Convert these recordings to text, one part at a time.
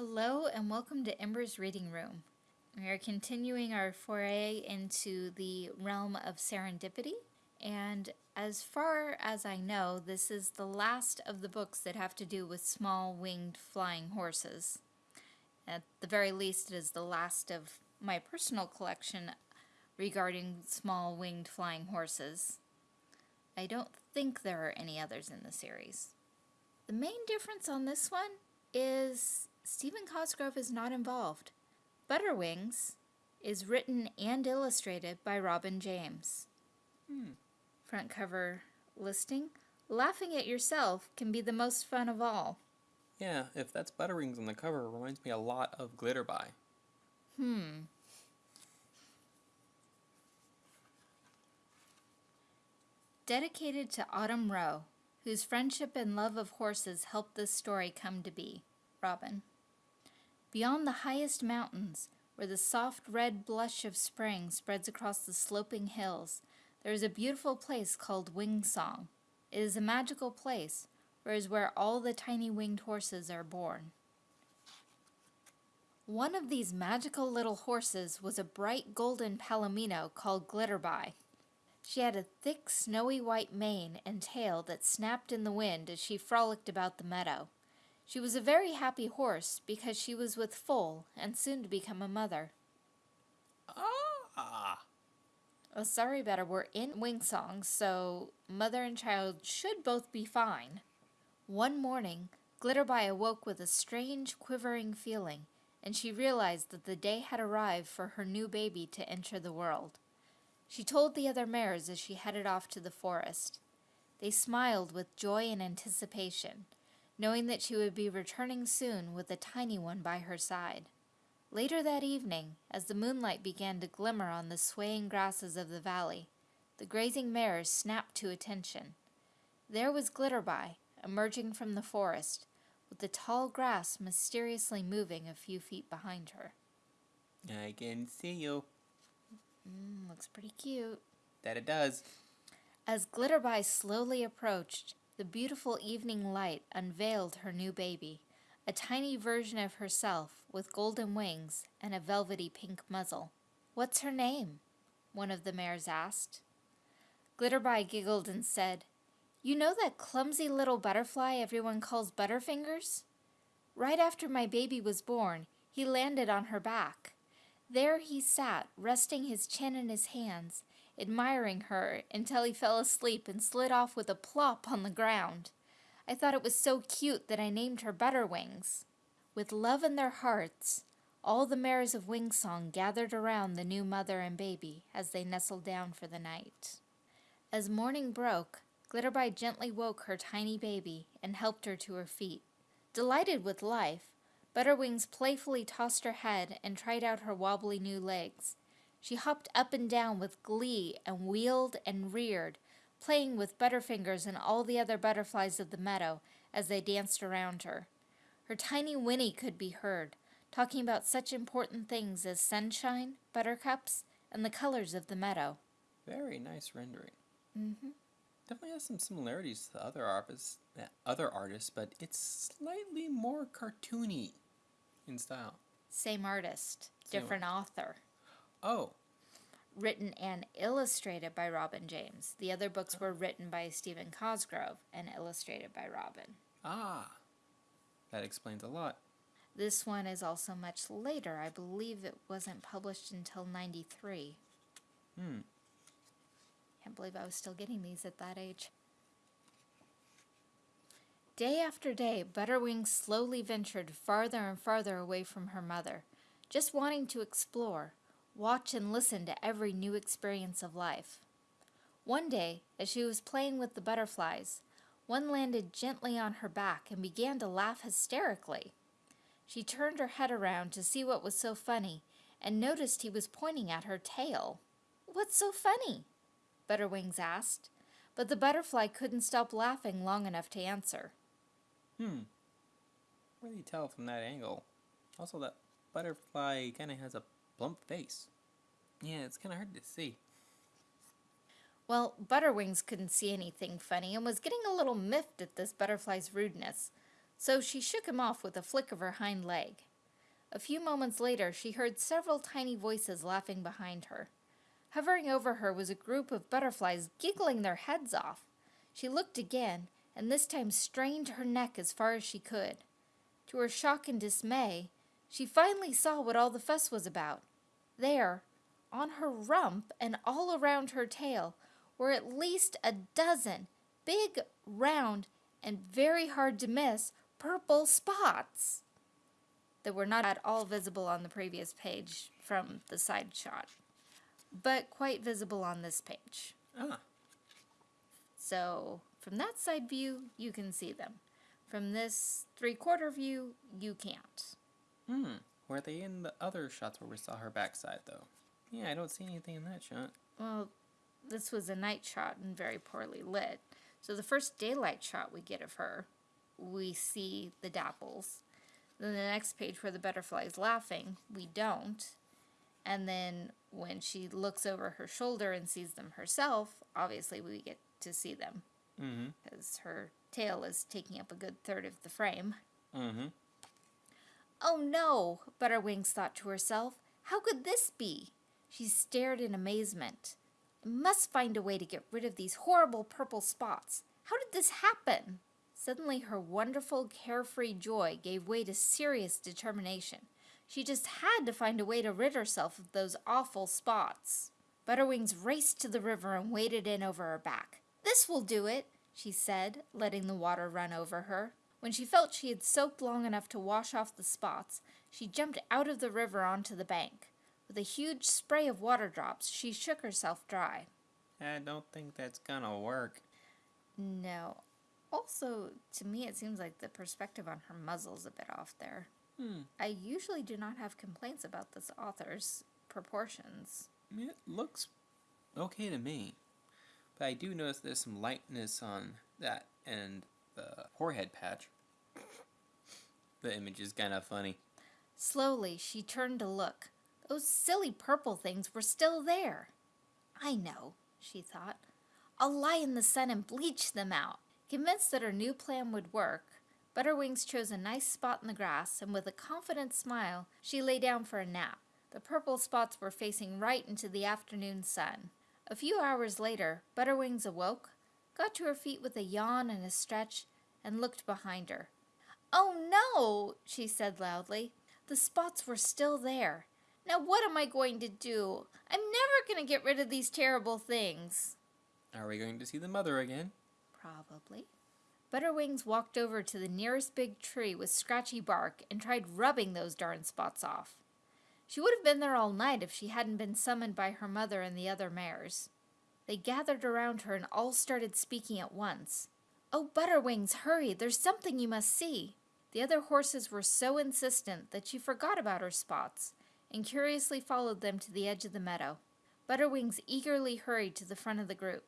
Hello and welcome to Ember's Reading Room. We are continuing our foray into the realm of serendipity, and as far as I know, this is the last of the books that have to do with small winged flying horses. At the very least, it is the last of my personal collection regarding small winged flying horses. I don't think there are any others in the series. The main difference on this one is Stephen Cosgrove is not involved. Butterwings is written and illustrated by Robin James. Hmm. Front cover listing. Laughing at yourself can be the most fun of all. Yeah, if that's Butterwings on the cover, it reminds me a lot of Glitterby. Hmm. Dedicated to Autumn Rowe, whose friendship and love of horses helped this story come to be. Robin. Beyond the highest mountains, where the soft red blush of spring spreads across the sloping hills, there is a beautiful place called Wingsong. It is a magical place, for it is where all the tiny winged horses are born. One of these magical little horses was a bright golden palomino called Glitterby. She had a thick snowy white mane and tail that snapped in the wind as she frolicked about the meadow. She was a very happy horse because she was with foal and soon to become a mother. Ah! Oh, sorry, Better, we're in Wingsong, so mother and child should both be fine. One morning, Glitterby awoke with a strange, quivering feeling, and she realized that the day had arrived for her new baby to enter the world. She told the other mares as she headed off to the forest. They smiled with joy and anticipation, knowing that she would be returning soon with a tiny one by her side. Later that evening, as the moonlight began to glimmer on the swaying grasses of the valley, the grazing mares snapped to attention. There was Glitterby, emerging from the forest, with the tall grass mysteriously moving a few feet behind her. I can see you. Mm, looks pretty cute. That it does. As Glitterby slowly approached, the beautiful evening light unveiled her new baby, a tiny version of herself with golden wings and a velvety pink muzzle. What's her name? One of the mares asked. Glitterby giggled and said, You know that clumsy little butterfly everyone calls Butterfingers? Right after my baby was born, he landed on her back. There he sat, resting his chin in his hands, admiring her until he fell asleep and slid off with a plop on the ground. I thought it was so cute that I named her Butterwings. With love in their hearts, all the mares of Wingsong gathered around the new mother and baby as they nestled down for the night. As morning broke, Glitterby gently woke her tiny baby and helped her to her feet. Delighted with life, Butterwings playfully tossed her head and tried out her wobbly new legs. She hopped up and down with glee and wheeled and reared, playing with Butterfingers and all the other butterflies of the meadow as they danced around her. Her tiny whinny could be heard, talking about such important things as sunshine, buttercups, and the colors of the meadow. Very nice rendering. Mm-hmm. Definitely has some similarities to other artists, other artists, but it's slightly more cartoony in style. Same artist, Same different author. Oh, Written and illustrated by Robin James. The other books were written by Stephen Cosgrove and illustrated by Robin. ah, that explains a lot. This one is also much later. I believe it wasn't published until 93. Hmm. Can't believe I was still getting these at that age. Day after day, Butterwing slowly ventured farther and farther away from her mother, just wanting to explore, watch and listen to every new experience of life. One day, as she was playing with the butterflies, one landed gently on her back and began to laugh hysterically. She turned her head around to see what was so funny and noticed he was pointing at her tail. What's so funny? Butterwings asked, but the butterfly couldn't stop laughing long enough to answer. Hmm. Really tell from that angle. Also, that butterfly kind of has a plump face. Yeah, it's kind of hard to see. Well, Butterwings couldn't see anything funny and was getting a little miffed at this butterfly's rudeness, so she shook him off with a flick of her hind leg. A few moments later, she heard several tiny voices laughing behind her. Hovering over her was a group of butterflies giggling their heads off. She looked again, and this time strained her neck as far as she could. To her shock and dismay, she finally saw what all the fuss was about. There, on her rump and all around her tail, were at least a dozen big, round, and very hard to miss purple spots that were not at all visible on the previous page from the side shot, but quite visible on this page. Ah, So from that side view, you can see them. From this three quarter view, you can't. Hmm. Were they in the other shots where we saw her backside, though? Yeah, I don't see anything in that shot. Well, this was a night shot and very poorly lit. So the first daylight shot we get of her, we see the dapples. Then the next page where the butterfly is laughing, we don't. And then when she looks over her shoulder and sees them herself, obviously we get to see them Mm-hmm. because her tail is taking up a good third of the frame. Mm-hmm. Oh no, Butterwings thought to herself. How could this be? She stared in amazement. I must find a way to get rid of these horrible purple spots. How did this happen? Suddenly, her wonderful, carefree joy gave way to serious determination. She just had to find a way to rid herself of those awful spots. Butterwings raced to the river and waded in over her back. This will do it, she said, letting the water run over her. When she felt she had soaked long enough to wash off the spots, she jumped out of the river onto the bank. With a huge spray of water drops, she shook herself dry. I don't think that's gonna work. No. Also, to me, it seems like the perspective on her muzzle's a bit off there. Hmm. I usually do not have complaints about this author's proportions. It looks okay to me. But I do notice there's some lightness on that and the forehead patch. The image is kind of funny. Slowly, she turned to look. Those silly purple things were still there. I know, she thought. I'll lie in the sun and bleach them out. Convinced that her new plan would work, Butterwings chose a nice spot in the grass, and with a confident smile, she lay down for a nap. The purple spots were facing right into the afternoon sun. A few hours later, Butterwings awoke, got to her feet with a yawn and a stretch, and looked behind her. Oh no, she said loudly. The spots were still there. Now what am I going to do? I'm never going to get rid of these terrible things. Are we going to see the mother again? Probably. Butterwings walked over to the nearest big tree with scratchy bark and tried rubbing those darn spots off. She would have been there all night if she hadn't been summoned by her mother and the other mares. They gathered around her and all started speaking at once. Oh, Butterwings, hurry! There's something you must see! The other horses were so insistent that she forgot about her spots and curiously followed them to the edge of the meadow. Butterwings eagerly hurried to the front of the group.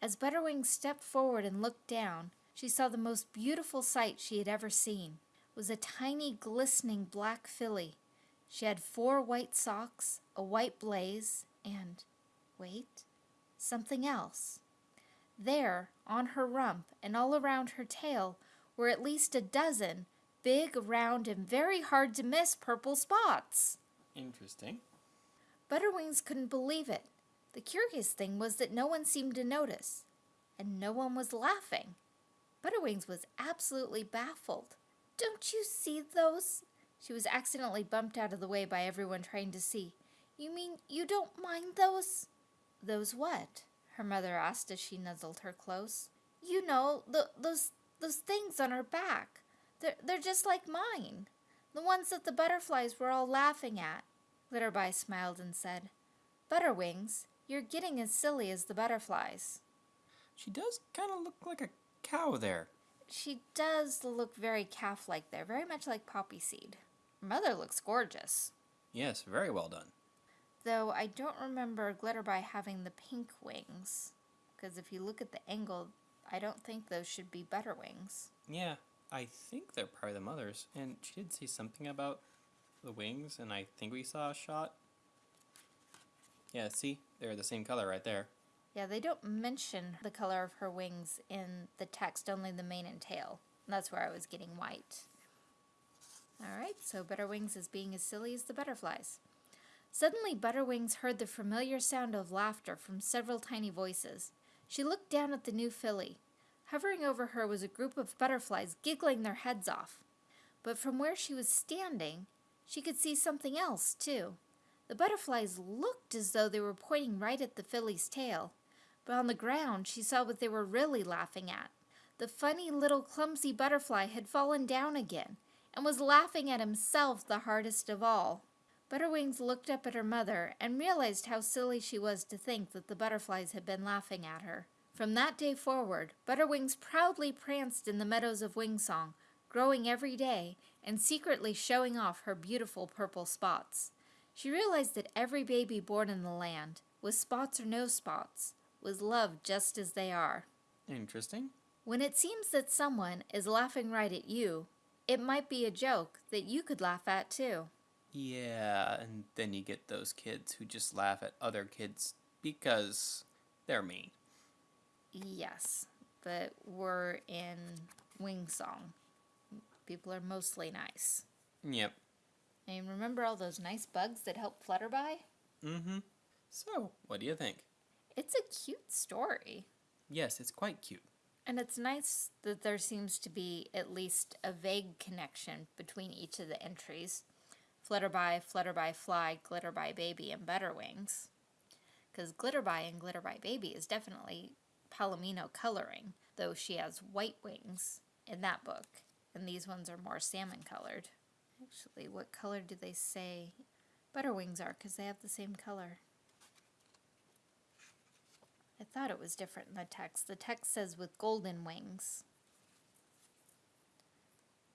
As Butterwings stepped forward and looked down, she saw the most beautiful sight she had ever seen. It was a tiny, glistening black filly. She had four white socks, a white blaze, and wait, something else. There, on her rump and all around her tail, were at least a dozen big, round, and very hard to miss purple spots. Interesting. Butterwings couldn't believe it. The curious thing was that no one seemed to notice, and no one was laughing. Butterwings was absolutely baffled. Don't you see those? She was accidentally bumped out of the way by everyone trying to see. You mean you don't mind those? Those what? Her mother asked as she nuzzled her close. You know, the, those those things on her back. They're, they're just like mine. The ones that the butterflies were all laughing at. Glitterby smiled and said, Butterwings, you're getting as silly as the butterflies. She does kind of look like a cow there. She does look very calf like there, very much like Poppy Seed. Her mother looks gorgeous. Yes, very well done. Though I don't remember Glitterby having the pink wings. Because if you look at the angle, I don't think those should be better wings. Yeah, I think they're probably the mothers. And she did say something about the wings, and I think we saw a shot. Yeah, see? They're the same color right there. Yeah, they don't mention the color of her wings in the text, only the mane and tail. That's where I was getting white. Alright, so Butterwings is being as silly as the butterflies. Suddenly, Butterwings heard the familiar sound of laughter from several tiny voices. She looked down at the new filly. Hovering over her was a group of butterflies giggling their heads off. But from where she was standing, she could see something else, too. The butterflies looked as though they were pointing right at the filly's tail, but on the ground she saw what they were really laughing at. The funny little clumsy butterfly had fallen down again and was laughing at himself the hardest of all. Butterwings looked up at her mother and realized how silly she was to think that the butterflies had been laughing at her. From that day forward, Butterwings proudly pranced in the meadows of Wingsong, growing every day and secretly showing off her beautiful purple spots. She realized that every baby born in the land, with spots or no spots, was loved just as they are. Interesting. When it seems that someone is laughing right at you, it might be a joke that you could laugh at too. Yeah, and then you get those kids who just laugh at other kids because they're mean. Yes, but we're in Wingsong. People are mostly nice. Yep. And remember all those nice bugs that help Flutterby? Mm-hmm. So, what do you think? It's a cute story. Yes, it's quite cute. And it's nice that there seems to be at least a vague connection between each of the entries. Flutterby, Flutterby Fly, Glitterby Baby, and Butterwings. Because Glitterby and Glitterby Baby is definitely Palomino coloring, though she has white wings in that book, and these ones are more salmon colored. Actually, what color do they say Butterwings are? Because they have the same color. I thought it was different in the text. The text says with golden wings.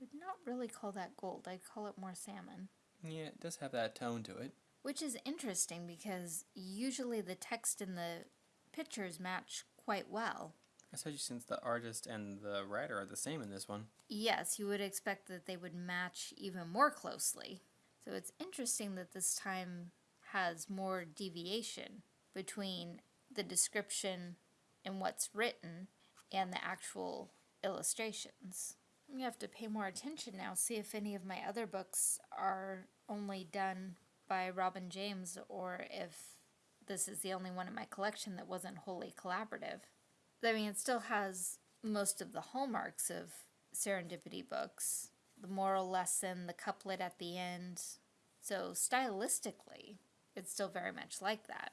I Would not really call that gold. I'd call it more salmon. Yeah, it does have that tone to it. Which is interesting because usually the text and the pictures match quite well. Especially since the artist and the writer are the same in this one. Yes, you would expect that they would match even more closely. So it's interesting that this time has more deviation between the description and what's written and the actual illustrations. You have to pay more attention now, see if any of my other books are only done by Robin James or if this is the only one in my collection that wasn't wholly collaborative. I mean, it still has most of the hallmarks of serendipity books the moral lesson, the couplet at the end. So, stylistically, it's still very much like that.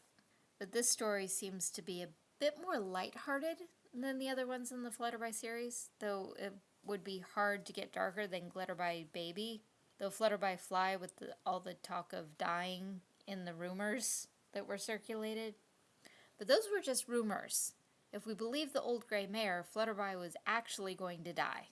But this story seems to be a bit more lighthearted than the other ones in the Flutterby series, though it would be hard to get darker than Glitterby Baby. Though Flutterby Fly, with the, all the talk of dying in the rumors that were circulated. But those were just rumors. If we believe the old gray mare, Flutterby was actually going to die.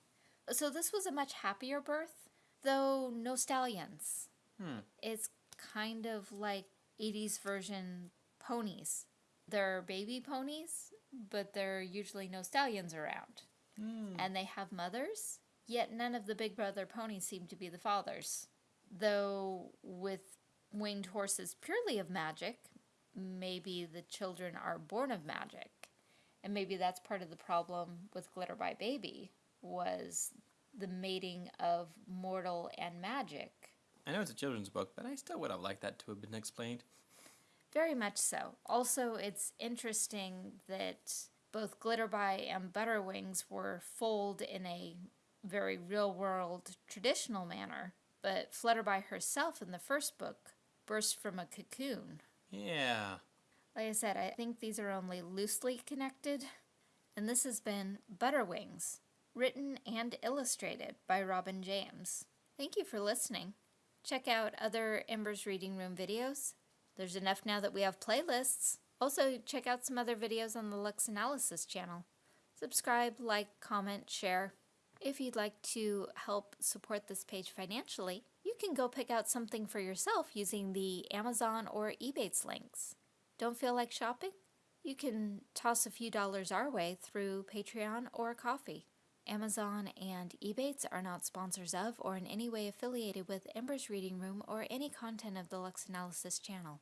So this was a much happier birth, though no stallions. Hmm. It's kind of like 80s version ponies. They're baby ponies, but there are usually no stallions around. Hmm. And they have mothers, yet none of the big brother ponies seem to be the fathers. Though with winged horses purely of magic, maybe the children are born of magic. And maybe that's part of the problem with Glitterby Baby was the mating of mortal and magic. I know it's a children's book, but I still would have liked that to have been explained. Very much so. Also, it's interesting that both Glitterby and Butterwings were foaled in a very real world traditional manner, but Flutterby herself in the first book burst from a cocoon. Yeah. Like I said, I think these are only loosely connected. And this has been Butterwings, written and illustrated by Robin James. Thank you for listening. Check out other Embers Reading Room videos. There's enough now that we have playlists. Also, check out some other videos on the Lux Analysis channel. Subscribe, like, comment, share. If you'd like to help support this page financially, you can go pick out something for yourself using the Amazon or Ebates links. Don't feel like shopping? You can toss a few dollars our way through Patreon or Ko-fi. Amazon and Ebates are not sponsors of or in any way affiliated with Ember's Reading Room or any content of the Lux Analysis channel.